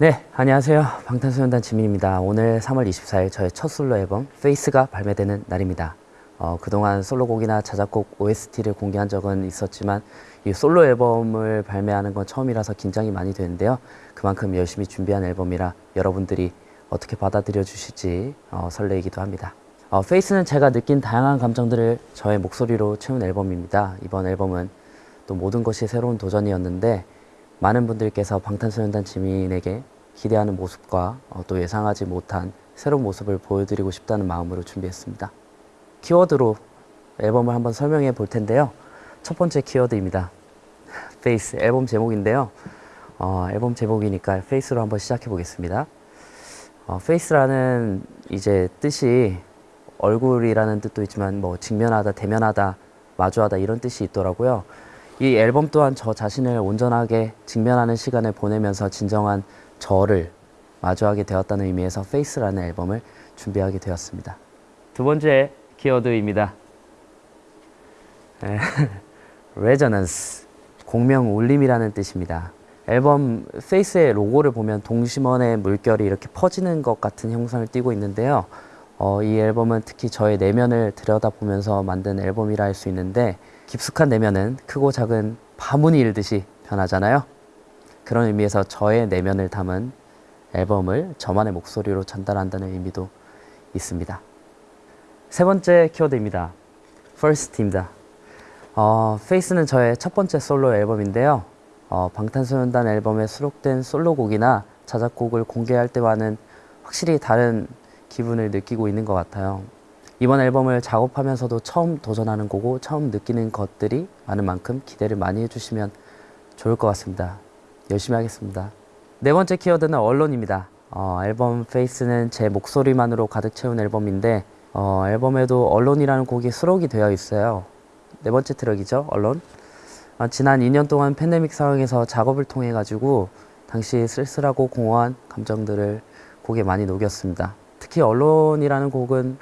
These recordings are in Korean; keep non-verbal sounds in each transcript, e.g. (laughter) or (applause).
네, 안녕하세요. 방탄소년단 지민입니다. 오늘 3월 24일 저의 첫 솔로 앨범 FACE가 발매되는 날입니다. 어, 그동안 솔로곡이나 자작곡 OST를 공개한 적은 있었지만 이 솔로 앨범을 발매하는 건 처음이라서 긴장이 많이 되는데요. 그만큼 열심히 준비한 앨범이라 여러분들이 어떻게 받아들여 주실지 어, 설레이기도 합니다. 어, FACE는 제가 느낀 다양한 감정들을 저의 목소리로 채운 앨범입니다. 이번 앨범은 또 모든 것이 새로운 도전이었는데 많은 분들께서 방탄소년단 지민에게 기대하는 모습과 어, 또 예상하지 못한 새로운 모습을 보여드리고 싶다는 마음으로 준비했습니다. 키워드로 앨범을 한번 설명해 볼 텐데요. 첫 번째 키워드입니다. FACE 앨범 제목인데요. 어, 앨범 제목이니까 FACE로 한번 시작해 보겠습니다. 어, face라는 이제 뜻이 얼굴이라는 뜻도 있지만 뭐 직면하다, 대면하다, 마주하다 이런 뜻이 있더라고요. 이 앨범 또한 저 자신을 온전하게 직면하는 시간을 보내면서 진정한 저를 마주하게 되었다는 의미에서 FACE라는 앨범을 준비하게 되었습니다. 두 번째 키워드입니다. Resonance (laughs) 공명 울림이라는 뜻입니다. 앨범 FACE의 로고를 보면 동심원의 물결이 이렇게 퍼지는 것 같은 형상을 띠고 있는데요. 어, 이 앨범은 특히 저의 내면을 들여다보면서 만든 앨범이라 할 수 있는데 깊숙한 내면은 크고 작은 바문이 일듯이 변하잖아요. 그런 의미에서 저의 내면을 담은 앨범을 저만의 목소리로 전달한다는 의미도 있습니다. 세 번째 키워드입니다. First입니다. 어, 페이스는 저의 첫 번째 솔로 앨범인데요. 어, 방탄소년단 앨범에 수록된 솔로곡이나 자작곡을 공개할 때와는 확실히 다른 기분을 느끼고 있는 것 같아요. 이번 앨범을 작업하면서도 처음 도전하는 거고 처음 느끼는 것들이 많은 만큼 기대를 많이 해주시면 좋을 것 같습니다. 열심히 하겠습니다. 네 번째 키워드는 Alone입니다. 어, 앨범 FACE는 제 목소리만으로 가득 채운 앨범인데 어, 앨범에도 Alone이라는 곡이 수록이 되어 있어요. 네 번째 트랙이죠, Alone. 어, 지난 2년 동안 팬데믹 상황에서 작업을 통해 가지고 당시 쓸쓸하고 공허한 감정들을 곡에 많이 녹였습니다. 특히 언론이라는 곡은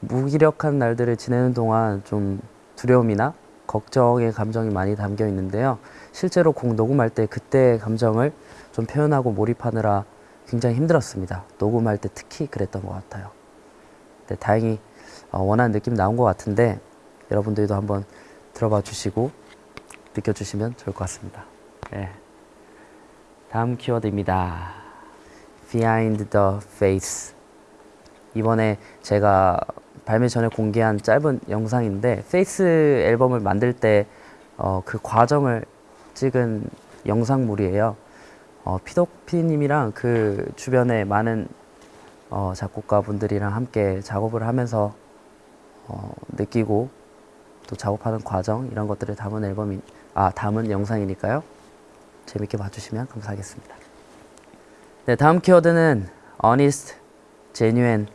무기력한 날들을 지내는 동안 좀 두려움이나 걱정의 감정이 많이 담겨 있는데요. 실제로 곡 녹음할 때 그때의 감정을 좀 표현하고 몰입하느라 굉장히 힘들었습니다. 녹음할 때 특히 그랬던 것 같아요. 네, 다행히 어, 원하는 느낌 나온 것 같은데 여러분들도 한번 들어봐 주시고 느껴주시면 좋을 것 같습니다. 네. 다음 키워드입니다. Behind the face. 이번에 제가 발매 전에 공개한 짧은 영상인데 FACE 앨범을 만들 때 어, 그 과정을 찍은 영상물이에요. 어, 피독 피디님이랑 그 주변에 많은 어, 작곡가 분들이랑 함께 작업을 하면서 어, 느끼고 또 작업하는 과정 이런 것들을 담은 앨범이 아 담은 영상이니까요. 재밌게 봐주시면 감사하겠습니다. 네 다음 키워드는 honest, genuine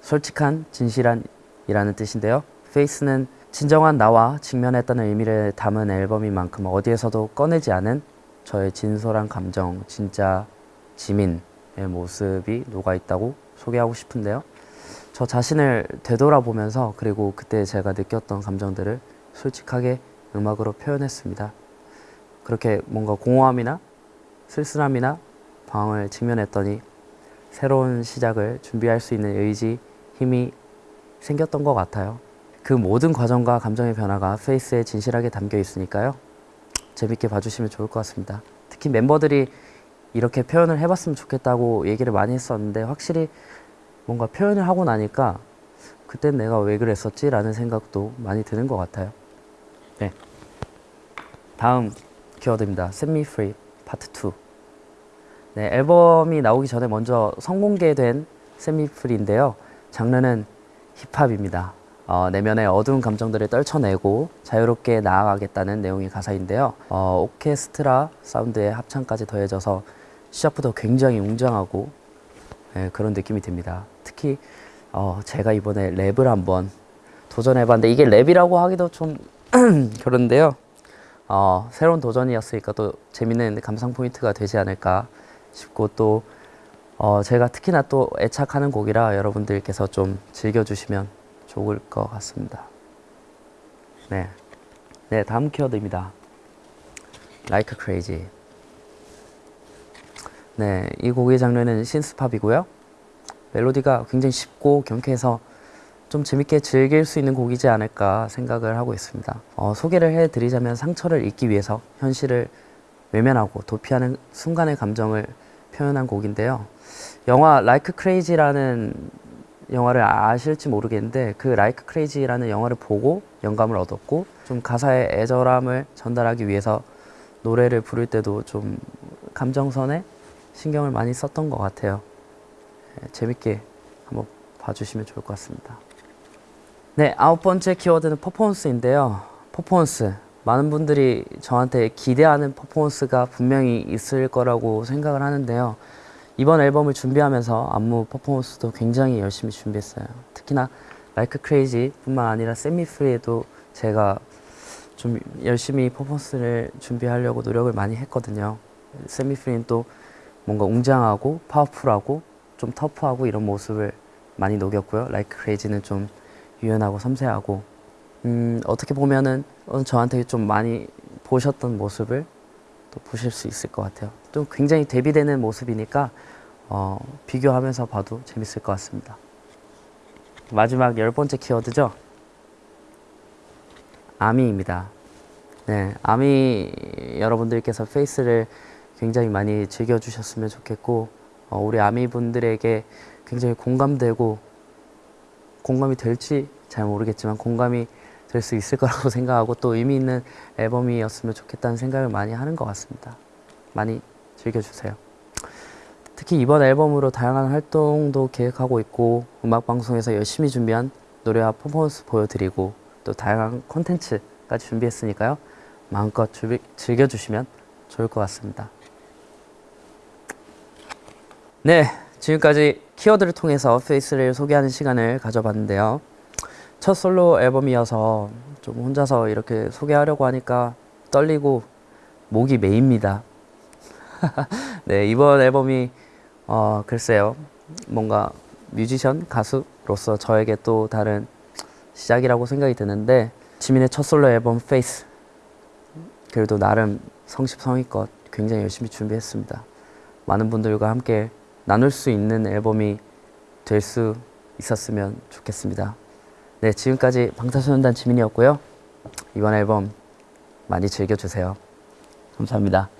솔직한, 진실한 이라는 뜻인데요. 페이스는 진정한 나와 직면했다는 의미를 담은 앨범인 만큼 어디에서도 꺼내지 않은 저의 진솔한 감정, 진짜 지민의 모습이 녹아있다고 소개하고 싶은데요. 저 자신을 되돌아보면서 그리고 그때 제가 느꼈던 감정들을 솔직하게 음악으로 표현했습니다. 그렇게 뭔가 공허함이나 쓸쓸함이나 방황을 직면했더니 새로운 시작을 준비할 수 있는 의지, 힘이 생겼던 것 같아요. 그 모든 과정과 감정의 변화가 페이스에 진실하게 담겨 있으니까요. 재밌게 봐주시면 좋을 것 같습니다. 특히 멤버들이 이렇게 표현을 해봤으면 좋겠다고 얘기를 많이 했었는데 확실히 뭔가 표현을 하고 나니까 그땐 내가 왜 그랬었지? 라는 생각도 많이 드는 것 같아요. 네. 다음 키워드입니다. Set Me Free 파트 2. 네, 앨범이 나오기 전에 먼저 선공개된 Set Me Free인데요. 장르는 힙합입니다. 어, 내면의 어두운 감정들을 떨쳐내고 자유롭게 나아가겠다는 내용의 가사인데요. 어, 오케스트라 사운드의 합창까지 더해져서 시작부터 굉장히 웅장하고 네, 그런 느낌이 듭니다. 특히 어, 제가 이번에 랩을 한번 도전해봤는데 이게 랩이라고 하기도 좀 (clears throat) 그런데요. 어, 새로운 도전이었으니까 또 재밌는 감상 포인트가 되지 않을까 싶고 또 어, 제가 특히나 또 애착하는 곡이라 여러분들께서 좀 즐겨주시면 좋을 것 같습니다. 네. 네, 다음 키워드입니다. Like crazy. 네, 이 곡의 장르는 신스팝이고요. 멜로디가 굉장히 쉽고 경쾌해서 좀 재밌게 즐길 수 있는 곡이지 않을까 생각을 하고 있습니다. 어, 소개를 해드리자면 상처를 잊기 위해서 현실을 외면하고 도피하는 순간의 감정을 표현한 곡인데요. 영화 Like Crazy라는 영화를 아실지 모르겠는데 그 Like Crazy라는 영화를 보고 영감을 얻었고 좀 가사의 애절함을 전달하기 위해서 노래를 부를 때도 좀 감정선에 신경을 많이 썼던 것 같아요. 네, 재밌게 한번 봐주시면 좋을 것 같습니다. 네, 아홉 번째 키워드는 퍼포먼스인데요. 퍼포먼스. 많은 분들이 저한테 기대하는 퍼포먼스가 분명히 있을 거라고 생각을 하는데요. 이번 앨범을 준비하면서 안무 퍼포먼스도 굉장히 열심히 준비했어요. 특히나 Like Crazy 뿐만 아니라 Set Me Free에도 제가 좀 열심히 퍼포먼스를 준비하려고 노력을 많이 했거든요. 세미 프리는 또 뭔가 웅장하고 파워풀하고 좀 터프하고 이런 모습을 많이 녹였고요. Like Crazy는 좀 유연하고 섬세하고 음, 어떻게 보면은 어, 저한테 좀 많이 보셨던 모습을 또 보실 수 있을 것 같아요. 또 굉장히 대비되는 모습이니까 어, 비교하면서 봐도 재밌을 것 같습니다. 마지막 열 번째 키워드죠. 아미입니다. 네, 아미 여러분들께서 페이스를 굉장히 많이 즐겨주셨으면 좋겠고 어, 우리 아미 분들에게 굉장히 공감되고 공감이 될지 잘 모르겠지만 공감이 될 수 있을 거라고 (laughs) 생각하고 또 의미 있는 앨범이었으면 좋겠다는 생각을 많이 하는 것 같습니다. 많이 즐겨주세요. 특히 이번 앨범으로 다양한 활동도 계획하고 있고 음악 방송에서 열심히 준비한 노래와 퍼포먼스 보여드리고 또 다양한 콘텐츠까지 준비했으니까요. 마음껏 즐겨주시면 좋을 것 같습니다. 네, 지금까지 키워드를 통해서 페이스를 소개하는 시간을 가져봤는데요. 첫 솔로 앨범이어서 좀 혼자서 이렇게 소개하려고 하니까 떨리고 목이 메입니다. (laughs) 네, 이번 앨범이 어, 글쎄요. 뭔가 뮤지션, 가수로서 저에게 또 다른 시작이라고 생각이 드는데 지민의 첫 솔로 앨범 FACE 그래도 나름 성심성의껏 굉장히 열심히 준비했습니다. 많은 분들과 함께 나눌 수 있는 앨범이 될 수 있었으면 좋겠습니다. 네, 지금까지 방탄소년단 지민이었고요. 이번 앨범 많이 즐겨주세요. 감사합니다.